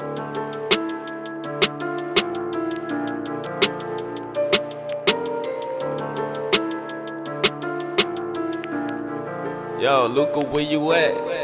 Yo, Luca, where you at?